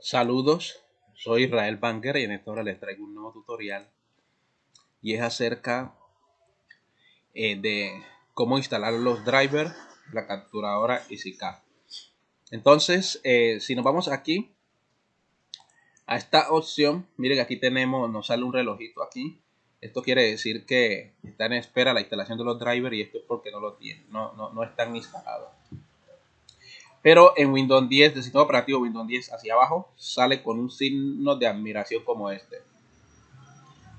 Saludos, soy Israel Banker y en esta hora les traigo un nuevo tutorial y es acerca eh, de cómo instalar los drivers, la capturadora EasyCap. Entonces, eh, si nos vamos aquí a esta opción, miren aquí tenemos, nos sale un relojito aquí. Esto quiere decir que está en espera la instalación de los drivers y esto es porque no lo tienen, no, no, no están instalados. Pero en Windows 10, del sistema operativo Windows 10 hacia abajo, sale con un signo de admiración como este.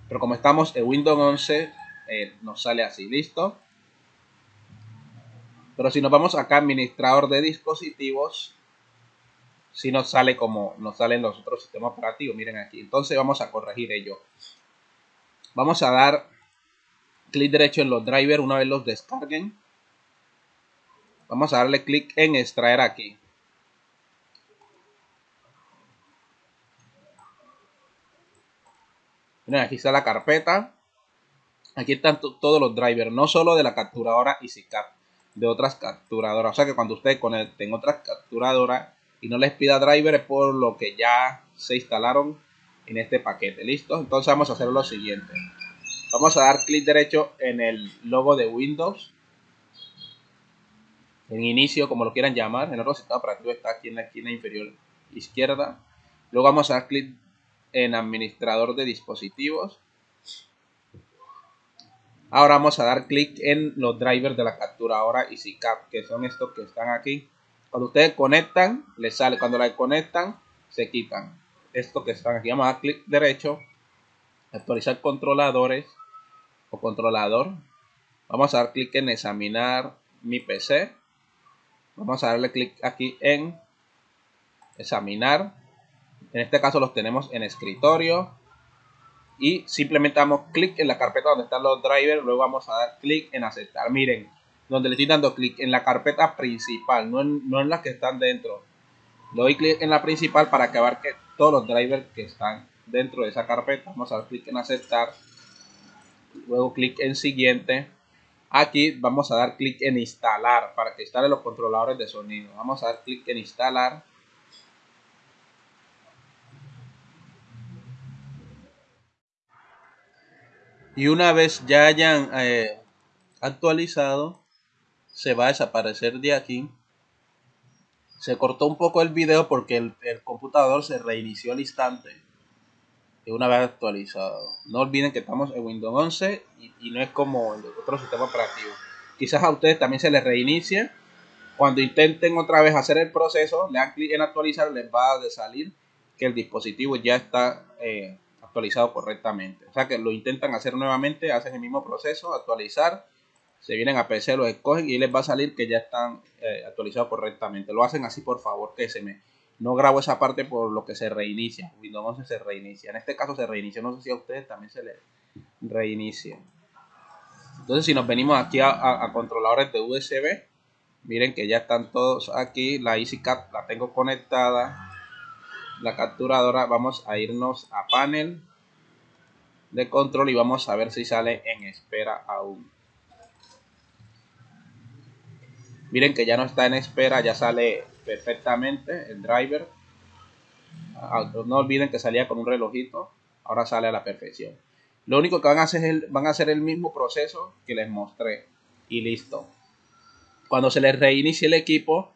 Pero como estamos en Windows 11, eh, nos sale así, ¿listo? Pero si nos vamos acá, administrador de dispositivos, si nos sale como nos salen los otros sistemas operativos, miren aquí. Entonces vamos a corregir ello. Vamos a dar clic derecho en los drivers una vez los descarguen Vamos a darle clic en extraer aquí. Miren, aquí está la carpeta. Aquí están todos los drivers, no solo de la capturadora EasyCap, de otras capturadoras. O sea que cuando ustedes conecten otras capturadoras y no les pida driver es por lo que ya se instalaron en este paquete. ¿Listo? Entonces vamos a hacer lo siguiente. Vamos a dar clic derecho en el logo de Windows en inicio, como lo quieran llamar. El otro sistema operativo está aquí en la esquina inferior izquierda. Luego vamos a dar clic en administrador de dispositivos. Ahora vamos a dar clic en los drivers de la capturadora EasyCap, que son estos que están aquí. Cuando ustedes conectan, les sale. Cuando la conectan, se quitan. Estos que están aquí. Vamos a dar clic derecho, actualizar controladores o controlador. Vamos a dar clic en examinar mi PC. Vamos a darle clic aquí en examinar. En este caso los tenemos en escritorio. Y simplemente damos clic en la carpeta donde están los drivers. Luego vamos a dar clic en aceptar. Miren, donde le estoy dando clic en la carpeta principal, no en, no en las que están dentro. Le doy clic en la principal para que abarque todos los drivers que están dentro de esa carpeta. Vamos a dar clic en aceptar. Luego clic en siguiente. Aquí vamos a dar clic en instalar para que instale los controladores de sonido. Vamos a dar clic en instalar. Y una vez ya hayan eh, actualizado, se va a desaparecer de aquí. Se cortó un poco el video porque el, el computador se reinició al instante una vez actualizado. No olviden que estamos en Windows 11 y, no es como el otro sistema operativo. Quizás a ustedes también se les reinicie. Cuando intenten otra vez hacer el proceso, le dan clic en actualizar, les va a salir que el dispositivo ya está eh, actualizado correctamente. O sea que lo intentan hacer nuevamente, hacen el mismo proceso, actualizar, se vienen a PC, lo escogen y les va a salir que ya están eh, actualizados correctamente. Lo hacen así, por favor, que se me no grabo esa parte por lo que se reinicia. Windows 11 se reinicia. En este caso se reinicia. No sé si a ustedes también se les reinicia. Entonces si nos venimos aquí a, controladores de USB. Miren que ya están todos aquí. La EasyCap la tengo conectada. La capturadora. Vamos a irnos a panel de control y vamos a ver si sale en espera aún. Miren que ya no está en espera, ya sale perfectamente el driver. Ah, no olviden que salía con un relojito, ahora sale a la perfección. Lo único que van a hacer es el, van a hacer el mismo proceso que les mostré y listo. Cuando se les reinicie el equipo,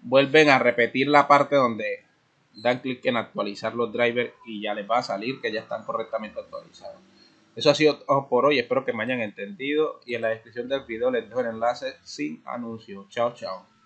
vuelven a repetir la parte donde dan clic en actualizar los drivers y ya les va a salir que ya están correctamente actualizados. Eso ha sido todo por hoy, espero que me hayan entendido y en la descripción del video les dejo el enlace sin anuncio. Chao, chao.